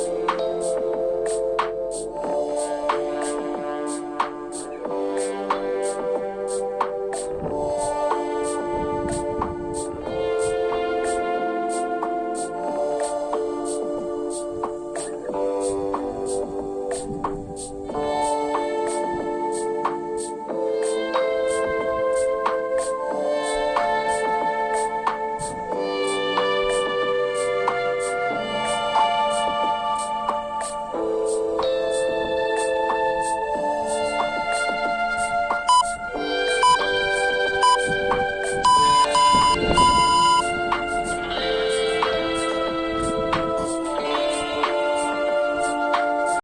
Thanks.